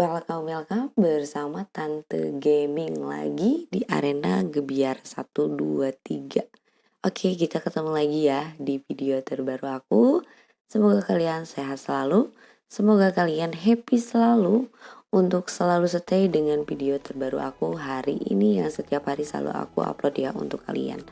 Welcome welcome bersama Tante Gaming lagi di arena Gebiar 123 Oke kita ketemu lagi ya di video terbaru aku. Semoga kalian sehat selalu. Semoga kalian happy selalu Untuk selalu stay dengan video terbaru aku hari ini Yang setiap hari selalu aku upload ya untuk kalian.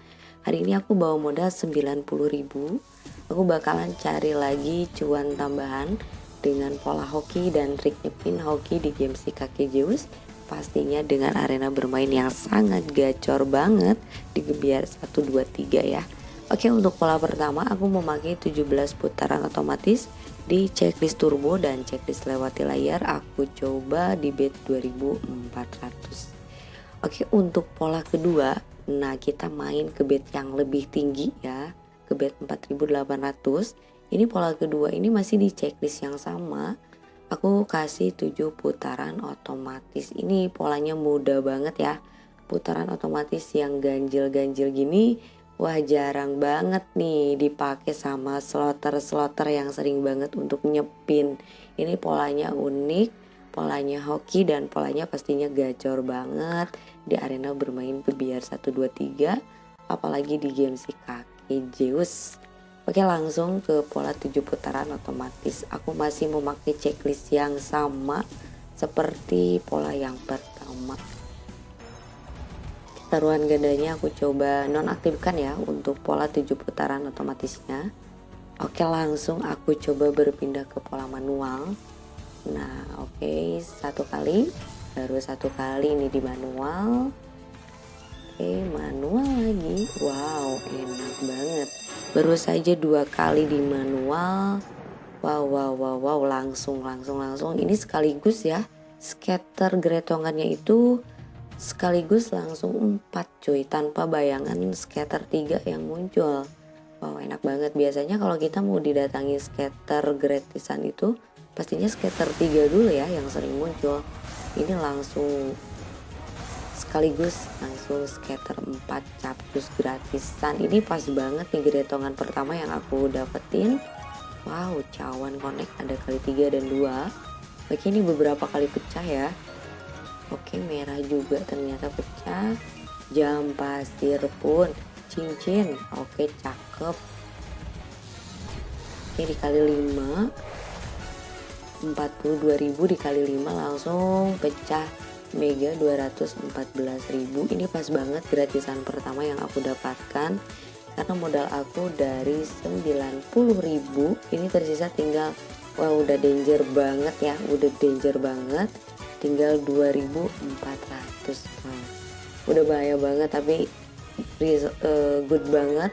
Hari ini aku bawa modal 90 ribu. Aku bakalan cari lagi cuan tambahan dengan pola hoki dan trik nyepin hoki di game si kakek Zeus pastinya dengan arena bermain yang sangat gacor banget di Gebiar 123 ya. Oke untuk pola pertama aku memakai 17 putaran otomatis di checklist turbo dan checklist lewati layar aku coba di bet 2400 Oke untuk pola kedua nah kita main ke bet yang lebih tinggi ya ke bet 4800 ini pola kedua ini masih di checklist yang sama. Aku kasih 7 putaran otomatis. Ini polanya mudah banget ya. Putaran otomatis yang ganjil-ganjil gini wah jarang banget nih dipakai sama slotter-slotter yang sering banget untuk nyepin. Ini polanya unik polanya hoki dan polanya pastinya gacor banget. Di arena bermain biar 123 apalagi di game si kaki Zeus Oke langsung ke pola 7 putaran otomatis. Aku masih memakai checklist yang sama seperti pola yang pertama. Taruhan gandanya aku coba nonaktifkan ya untuk pola 7 putaran otomatisnya. Oke langsung aku coba berpindah ke pola manual. Nah oke satu kali. Baru satu kali ini di manual. Oke manual lagi. Wow enak banget baru saja dua kali di manual. Wow wow wow wow langsung langsung langsung. Ini sekaligus ya scatter geretongannya itu sekaligus langsung empat cuy tanpa bayangan scatter tiga yang muncul. Wow enak banget. Biasanya kalau kita mau didatangi scatter gratisan itu pastinya scatter tiga dulu ya yang sering muncul. Ini langsung sekaligus langsung scatter 4 capcus gratisan. Ini pas banget nih geretongan pertama yang aku dapetin. Wow cawan connect ada kali 3 dan 2 oke ini beberapa kali pecah ya. Oke merah juga ternyata pecah. Jam pasir pun cincin. Oke cakep. Oke dikali 5 42.000 dikali 5 langsung pecah Mega 214.000 ini pas banget gratisan pertama yang aku dapatkan. Karena modal aku dari 90.000 ini tersisa tinggal wah udah danger banget ya. Udah danger banget. Tinggal 2.400 wow. udah bahaya banget tapi uh, good banget.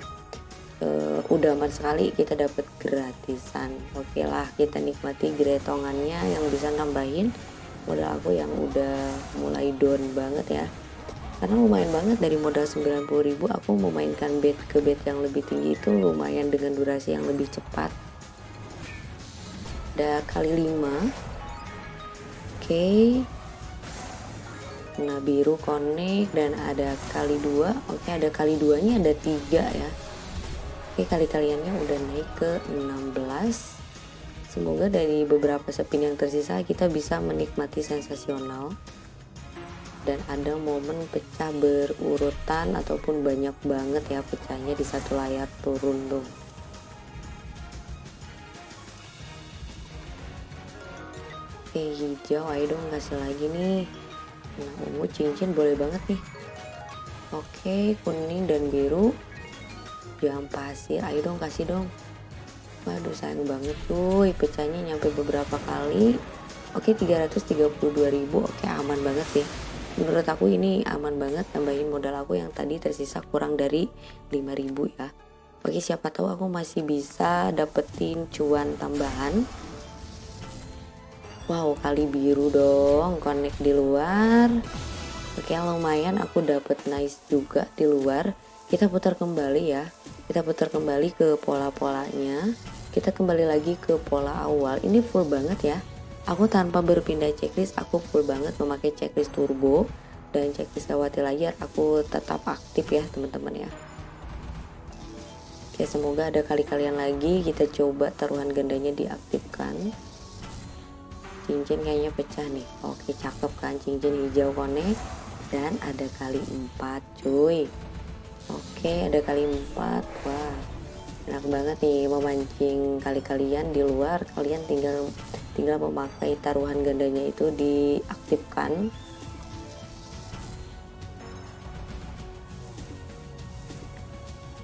Uh, udah aman sekali kita dapat gratisan. Oke lah kita nikmati gretongannya yang bisa nambahin modal aku yang udah mulai down banget ya. Karena lumayan banget dari modal 90.000 aku memainkan bet ke bet yang lebih tinggi itu lumayan dengan durasi yang lebih cepat. Ada kali 5 oke. Okay. nah biru connect dan ada kali dua. Oke okay, ada kali duanya ada tiga ya. Oke okay, kali kaliannya udah naik ke 16 Semoga dari beberapa spin yang tersisa kita bisa menikmati sensasional dan ada momen pecah berurutan ataupun banyak banget ya pecahnya di satu layar turun tuh. Oke hijau ayo dong kasih lagi nih. Nah ungu cincin boleh banget nih. Oke kuning dan biru. Jam pasir ayo dong kasih dong Waduh sayang banget cuy. Pecahnya nyampe beberapa kali. Oke 332.000 Oke aman banget sih. Menurut aku ini aman banget tambahin modal aku yang tadi tersisa kurang dari 5.000 ya. Oke siapa tahu aku masih bisa dapetin cuan tambahan. Wow kali biru dong connect di luar. Oke lumayan aku dapet nice juga di luar. Kita putar kembali ya. Kita putar kembali ke pola-polanya kita kembali lagi ke pola awal. Ini full banget ya. Aku tanpa berpindah checklist aku full banget memakai checklist turbo. Dan checklist lewati layar aku tetap aktif ya teman-teman ya. Oke semoga ada kali kalian lagi kita coba taruhan gandanya diaktifkan. Cincin kayaknya pecah nih. Oke cakep kan? Cincin hijau konek. Dan ada kali empat cuy. Oke ada kali empat. Wah enak banget nih memancing kali kalian di luar kalian tinggal tinggal memakai taruhan gandanya itu diaktifkan.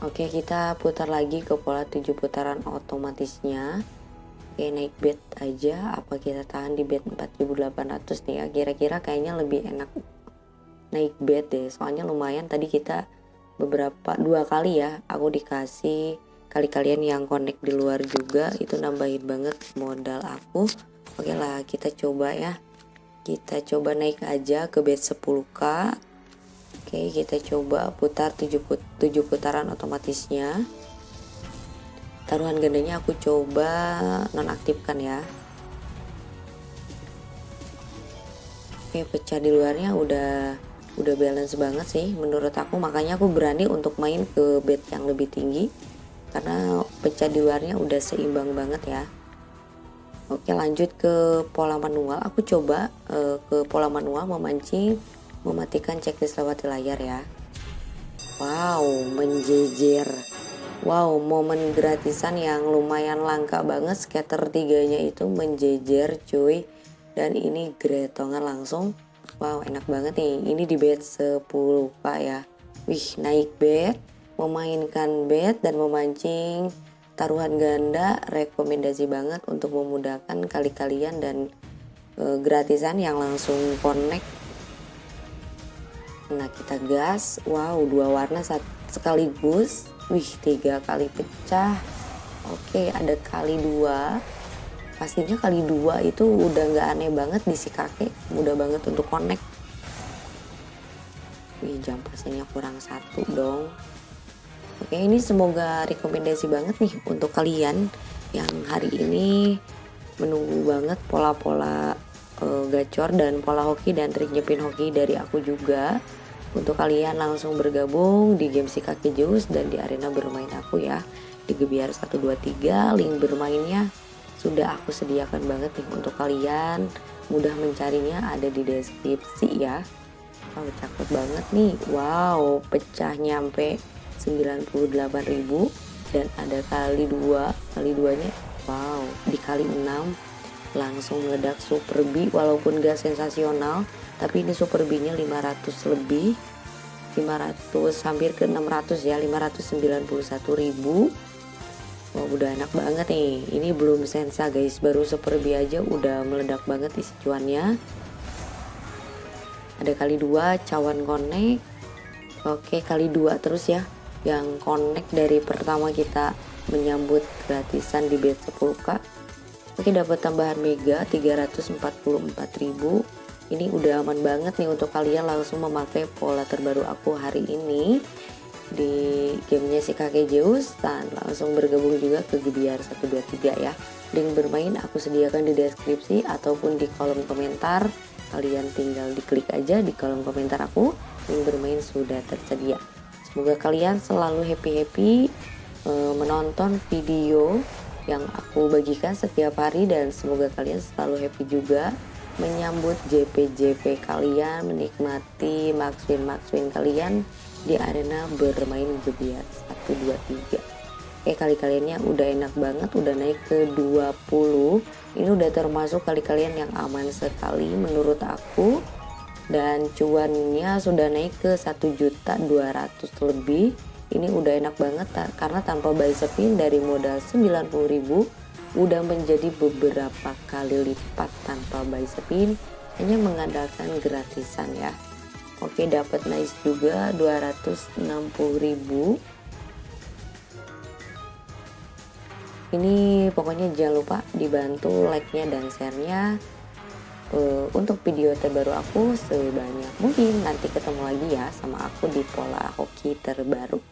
Oke kita putar lagi ke pola 7 putaran otomatisnya. Oke naik bed aja. Apa kita tahan di bed 4800 nih ya? Kira-kira kayaknya lebih enak naik bed deh. Soalnya lumayan tadi kita beberapa dua kali ya aku dikasih kali kalian yang connect di luar juga itu nambahin banget modal aku. Oke lah kita coba ya. Kita coba naik aja ke bed 10k oke kita coba putar 7, 7 putaran otomatisnya. Taruhan gandanya aku coba nonaktifkan ya. Oke pecah di luarnya udah udah balance banget sih menurut aku. Makanya aku berani untuk main ke bed yang lebih tinggi karena pecah di luarnya udah seimbang banget ya. Oke lanjut ke pola manual. Aku coba uh, ke pola manual memancing mematikan checklist lewat layar ya. Wow menjejer. Wow momen gratisan yang lumayan langka banget. Scatter tiganya itu menjejer cuy. Dan ini gretongan langsung. Wow enak banget nih. Ini di bed 10 pak ya. Wih naik bed memainkan bet dan memancing taruhan ganda rekomendasi banget untuk memudahkan kali kalian dan e, gratisan yang langsung connect. Nah kita gas. Wow dua warna saat sekaligus. Wih tiga kali pecah. Oke ada kali dua. Pastinya kali dua itu udah nggak aneh banget di si kakek. Mudah banget untuk connect. Wih jam pasnya kurang satu dong Oke ini semoga rekomendasi banget nih untuk kalian yang hari ini menunggu banget pola-pola uh, gacor dan pola hoki dan trik nyepin hoki dari aku juga. Untuk kalian langsung bergabung di game si kaki jus dan di arena bermain aku ya. Di Gebiar 123 link bermainnya sudah aku sediakan banget nih untuk kalian. Mudah mencarinya ada di deskripsi ya. Wow cakep banget nih. Wow pecah nyampe 98.000 dan ada kali dua kali duanya wow dikali 6 langsung meledak super B walaupun gak sensasional tapi ini super B nya 500 lebih 500 hampir ke 600 ya 591.000 Wah udah enak banget nih. Ini belum sensa guys. Baru super B aja udah meledak banget isi cuannya. Ada kali dua cawan connect. Oke kali dua terus ya yang connect dari pertama kita menyambut gratisan di bed 10k oke dapat tambahan mega 344.000 ini udah aman banget nih untuk kalian langsung memakai pola terbaru aku hari ini di gamenya si kakek Zeus. Dan langsung bergabung juga ke Gebiar 123 ya. Link bermain aku sediakan di deskripsi ataupun di kolom komentar. Kalian tinggal diklik aja di kolom komentar aku. Link bermain sudah tersedia Semoga kalian selalu happy-happy uh, menonton video yang aku bagikan setiap hari dan semoga kalian selalu happy juga menyambut JP-JP kalian, menikmati max win max win kalian di arena bermain gebiar 1 2 3. Oke, kali kaliannya udah enak banget, udah naik ke 20. Ini udah termasuk kali kalian yang aman sekali menurut aku dan cuannya sudah naik ke 1.200 lebih. Ini udah enak banget karena tanpa buy spin dari modal 90.000 udah menjadi beberapa kali lipat tanpa buy spin hanya mengandalkan gratisan ya. Oke dapat nice juga 260.000 ini pokoknya jangan lupa dibantu like nya dan share nya uh, untuk video terbaru aku sebanyak mungkin nanti ketemu lagi ya sama aku di pola hoki terbaru